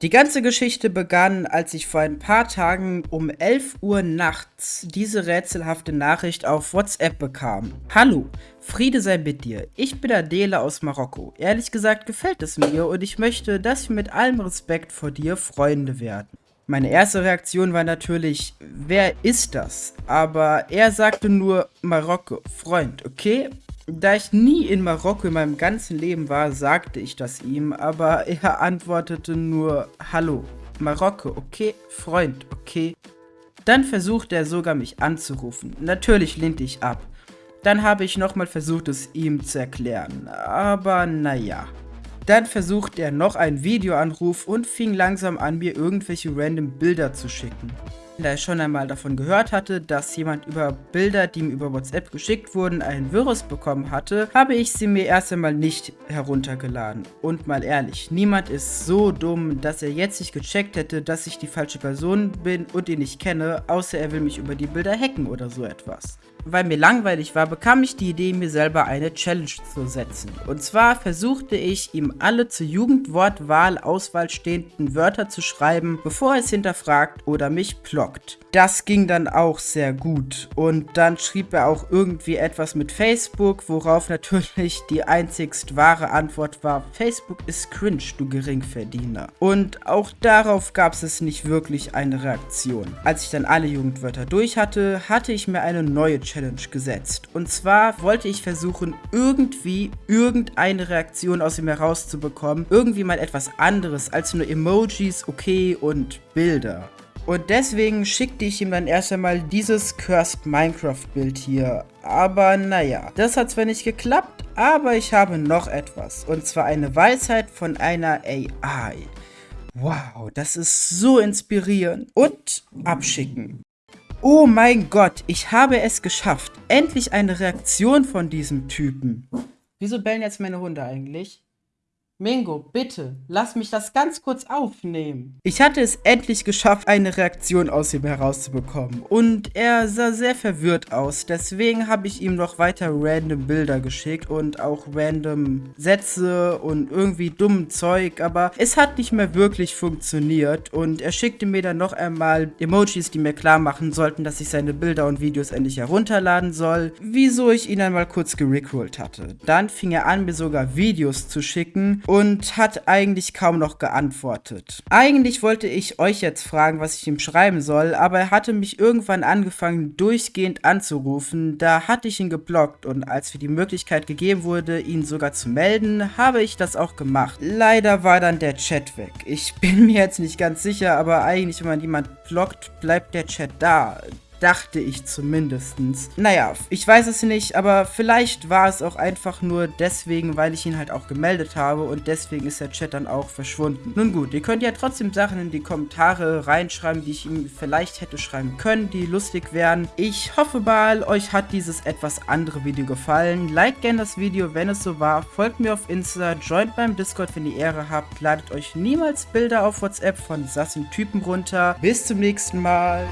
Die ganze Geschichte begann, als ich vor ein paar Tagen um 11 Uhr nachts diese rätselhafte Nachricht auf WhatsApp bekam. Hallo, Friede sei mit dir. Ich bin Adele aus Marokko. Ehrlich gesagt gefällt es mir und ich möchte, dass wir mit allem Respekt vor dir Freunde werden. Meine erste Reaktion war natürlich, wer ist das? Aber er sagte nur Marokko, Freund, okay? Da ich nie in Marokko in meinem ganzen Leben war, sagte ich das ihm, aber er antwortete nur Hallo, Marokko, okay, Freund, okay. Dann versuchte er sogar mich anzurufen. Natürlich lehnte ich ab. Dann habe ich nochmal versucht, es ihm zu erklären, aber naja. Dann versuchte er noch einen Videoanruf und fing langsam an, mir irgendwelche random Bilder zu schicken. Da ich schon einmal davon gehört hatte, dass jemand über Bilder, die ihm über WhatsApp geschickt wurden, ein Virus bekommen hatte, habe ich sie mir erst einmal nicht heruntergeladen. Und mal ehrlich, niemand ist so dumm, dass er jetzt nicht gecheckt hätte, dass ich die falsche Person bin und ihn nicht kenne, außer er will mich über die Bilder hacken oder so etwas weil mir langweilig war, bekam ich die Idee, mir selber eine Challenge zu setzen. Und zwar versuchte ich, ihm alle zur Jugendwortwahl-Auswahl stehenden Wörter zu schreiben, bevor er es hinterfragt oder mich blockt. Das ging dann auch sehr gut. Und dann schrieb er auch irgendwie etwas mit Facebook, worauf natürlich die einzigst wahre Antwort war, Facebook ist cringe, du Geringverdiener. Und auch darauf gab es nicht wirklich eine Reaktion. Als ich dann alle Jugendwörter durch hatte, hatte ich mir eine neue Challenge Challenge gesetzt. Und zwar wollte ich versuchen, irgendwie irgendeine Reaktion aus ihm herauszubekommen. Irgendwie mal etwas anderes als nur Emojis, okay und Bilder. Und deswegen schickte ich ihm dann erst einmal dieses Cursed Minecraft Bild hier. Aber naja, das hat zwar nicht geklappt, aber ich habe noch etwas. Und zwar eine Weisheit von einer AI. Wow, das ist so inspirierend. Und abschicken. Oh mein Gott, ich habe es geschafft. Endlich eine Reaktion von diesem Typen. Wieso bellen jetzt meine Hunde eigentlich? Mingo, bitte, lass mich das ganz kurz aufnehmen. Ich hatte es endlich geschafft, eine Reaktion aus ihm herauszubekommen. Und er sah sehr verwirrt aus. Deswegen habe ich ihm noch weiter random Bilder geschickt und auch random Sätze und irgendwie dummen Zeug. Aber es hat nicht mehr wirklich funktioniert. Und er schickte mir dann noch einmal Emojis, die mir klar machen sollten, dass ich seine Bilder und Videos endlich herunterladen soll. Wieso ich ihn einmal kurz gerickrollt hatte. Dann fing er an, mir sogar Videos zu schicken und hat eigentlich kaum noch geantwortet. Eigentlich wollte ich euch jetzt fragen, was ich ihm schreiben soll, aber er hatte mich irgendwann angefangen durchgehend anzurufen, da hatte ich ihn geblockt und als mir die Möglichkeit gegeben wurde, ihn sogar zu melden, habe ich das auch gemacht. Leider war dann der Chat weg. Ich bin mir jetzt nicht ganz sicher, aber eigentlich, wenn man jemand blockt, bleibt der Chat da. Dachte ich zumindestens. Naja, ich weiß es nicht, aber vielleicht war es auch einfach nur deswegen, weil ich ihn halt auch gemeldet habe und deswegen ist der Chat dann auch verschwunden. Nun gut, ihr könnt ja trotzdem Sachen in die Kommentare reinschreiben, die ich ihm vielleicht hätte schreiben können, die lustig wären. Ich hoffe mal, euch hat dieses etwas andere Video gefallen. Like gerne das Video, wenn es so war. Folgt mir auf Insta, joint beim Discord, wenn ihr Ehre habt. Ladet euch niemals Bilder auf WhatsApp von sassen Typen runter. Bis zum nächsten Mal.